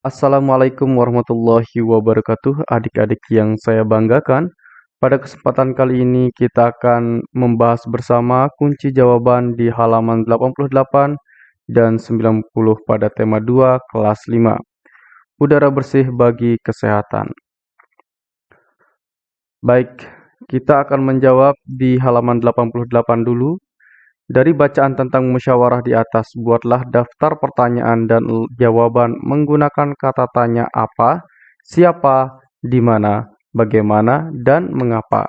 Assalamualaikum warahmatullahi wabarakatuh, adik-adik yang saya banggakan. Pada kesempatan kali ini kita akan membahas bersama kunci jawaban di halaman 88 dan 90 pada tema 2 kelas 5. Udara bersih bagi kesehatan. Baik, kita akan menjawab di halaman 88 dulu. Dari bacaan tentang musyawarah di atas, buatlah daftar pertanyaan dan jawaban menggunakan kata tanya apa, siapa, di mana, bagaimana, dan mengapa.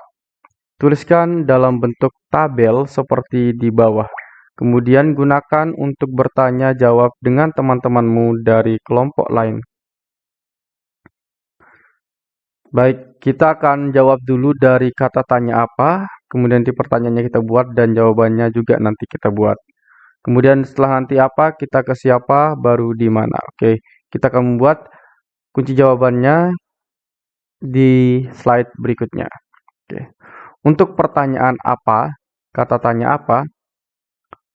Tuliskan dalam bentuk tabel seperti di bawah. Kemudian gunakan untuk bertanya jawab dengan teman-temanmu dari kelompok lain. Baik, kita akan jawab dulu dari kata tanya apa, kemudian di pertanyaannya kita buat dan jawabannya juga nanti kita buat. Kemudian setelah nanti apa, kita ke siapa, baru di mana. Oke, kita akan membuat kunci jawabannya di slide berikutnya. Oke. Untuk pertanyaan apa, kata tanya apa,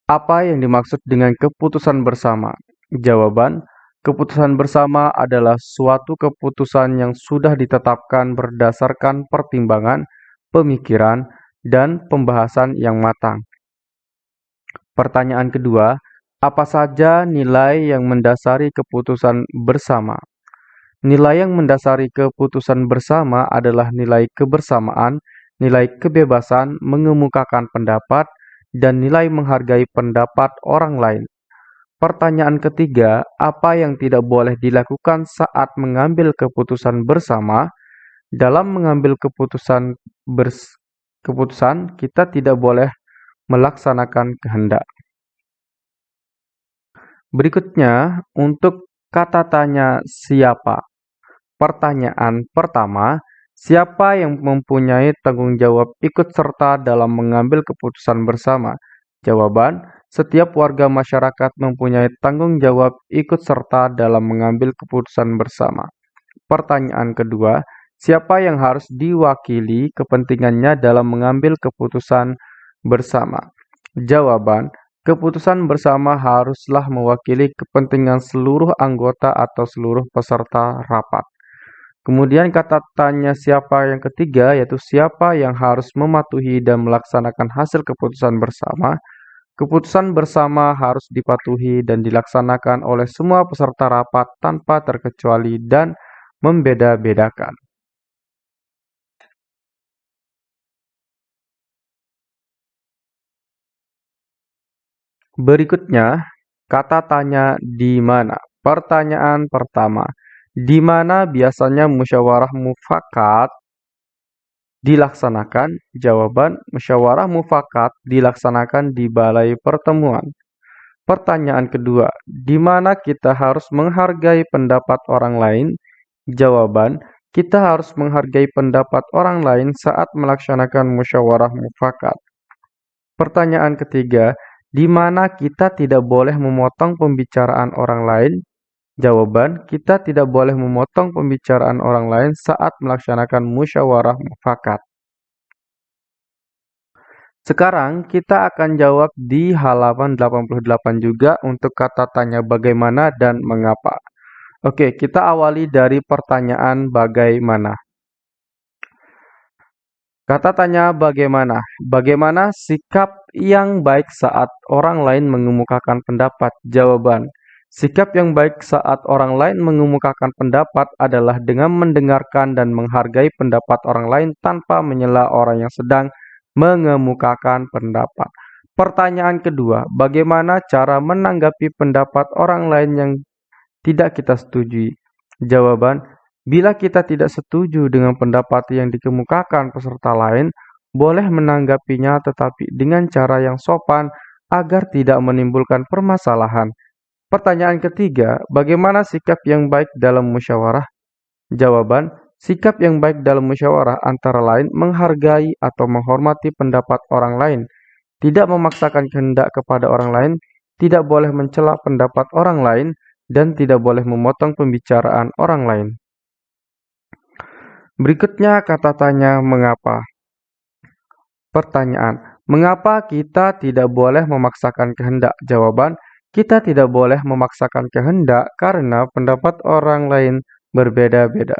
apa yang dimaksud dengan keputusan bersama? Jawaban, keputusan bersama adalah suatu keputusan yang sudah ditetapkan berdasarkan pertimbangan, pemikiran, dan pembahasan yang matang. Pertanyaan kedua, apa saja nilai yang mendasari keputusan bersama? Nilai yang mendasari keputusan bersama adalah nilai kebersamaan, nilai kebebasan mengemukakan pendapat, dan nilai menghargai pendapat orang lain. Pertanyaan ketiga, apa yang tidak boleh dilakukan saat mengambil keputusan bersama? Dalam mengambil keputusan bers keputusan, kita tidak boleh melaksanakan kehendak. Berikutnya, untuk kata tanya siapa. Pertanyaan pertama, siapa yang mempunyai tanggung jawab ikut serta dalam mengambil keputusan bersama? Jawaban, setiap warga masyarakat mempunyai tanggung jawab ikut serta dalam mengambil keputusan bersama. Pertanyaan kedua, Siapa yang harus diwakili kepentingannya dalam mengambil keputusan bersama? Jawaban, keputusan bersama haruslah mewakili kepentingan seluruh anggota atau seluruh peserta rapat. Kemudian kata tanya siapa yang ketiga, yaitu siapa yang harus mematuhi dan melaksanakan hasil keputusan bersama. Keputusan bersama harus dipatuhi dan dilaksanakan oleh semua peserta rapat tanpa terkecuali dan membeda-bedakan. Berikutnya, kata tanya di mana. Pertanyaan pertama, di mana biasanya musyawarah mufakat dilaksanakan? Jawaban, musyawarah mufakat dilaksanakan di balai pertemuan. Pertanyaan kedua, di mana kita harus menghargai pendapat orang lain? Jawaban, kita harus menghargai pendapat orang lain saat melaksanakan musyawarah mufakat. Pertanyaan ketiga, di mana kita tidak boleh memotong pembicaraan orang lain? Jawaban, kita tidak boleh memotong pembicaraan orang lain saat melaksanakan musyawarah mufakat. Sekarang kita akan jawab di halaman 88 juga untuk kata tanya bagaimana dan mengapa. Oke, kita awali dari pertanyaan bagaimana. Kata tanya bagaimana? Bagaimana sikap yang baik saat orang lain mengemukakan pendapat? Jawaban. Sikap yang baik saat orang lain mengemukakan pendapat adalah dengan mendengarkan dan menghargai pendapat orang lain tanpa menyela orang yang sedang mengemukakan pendapat. Pertanyaan kedua, bagaimana cara menanggapi pendapat orang lain yang tidak kita setujui? Jawaban, Bila kita tidak setuju dengan pendapat yang dikemukakan peserta lain, boleh menanggapinya tetapi dengan cara yang sopan agar tidak menimbulkan permasalahan. Pertanyaan ketiga, bagaimana sikap yang baik dalam musyawarah? Jawaban, sikap yang baik dalam musyawarah antara lain menghargai atau menghormati pendapat orang lain, tidak memaksakan kehendak kepada orang lain, tidak boleh mencela pendapat orang lain, dan tidak boleh memotong pembicaraan orang lain. Berikutnya kata tanya mengapa. Pertanyaan, mengapa kita tidak boleh memaksakan kehendak? Jawaban, Kita tidak boleh memaksakan kehendak karena pendapat orang lain berbeda-beda.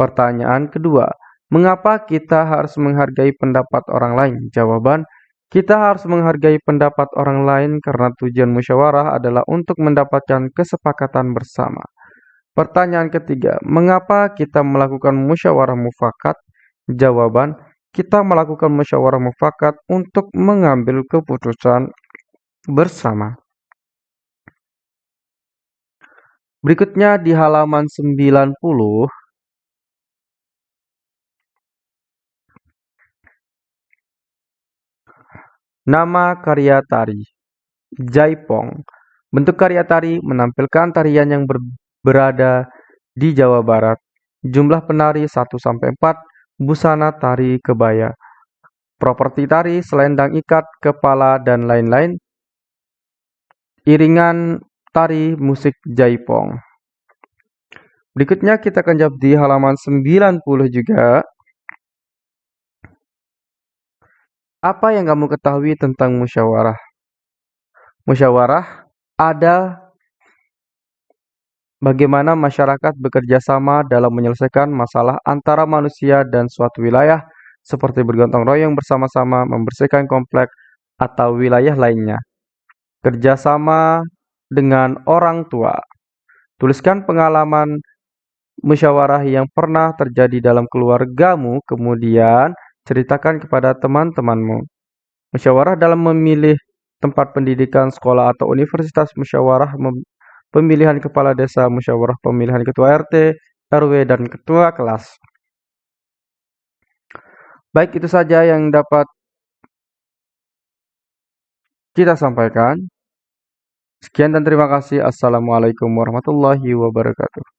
Pertanyaan kedua, mengapa kita harus menghargai pendapat orang lain? Jawaban, kita harus menghargai pendapat orang lain karena tujuan musyawarah adalah untuk mendapatkan kesepakatan bersama. Pertanyaan ketiga, mengapa kita melakukan musyawarah mufakat? Jawaban, kita melakukan musyawarah mufakat untuk mengambil keputusan bersama. Berikutnya di halaman 90 Nama karya tari Jaipong Bentuk karya tari menampilkan tarian yang ber berada di Jawa Barat. Jumlah penari 1-4, busana tari kebaya. Properti tari, selendang ikat, kepala, dan lain-lain. Iringan tari musik jaipong. Berikutnya kita akan jawab di halaman 90 juga. Apa yang kamu ketahui tentang musyawarah? Musyawarah ada bagaimana masyarakat bekerja sama dalam menyelesaikan masalah antara manusia dan suatu wilayah seperti bergotong royong bersama-sama membersihkan komplek atau wilayah lainnya. Kerjasama dengan orang tua. Tuliskan pengalaman musyawarah yang pernah terjadi dalam keluargamu, kemudian ceritakan kepada teman-temanmu. Musyawarah dalam memilih tempat pendidikan, sekolah atau universitas, musyawarah pemilihan kepala desa, musyawarah pemilihan ketua RT, RW, dan ketua kelas. Baik, itu saja yang dapat kita sampaikan. Sekian dan terima kasih. Assalamualaikum warahmatullahi wabarakatuh.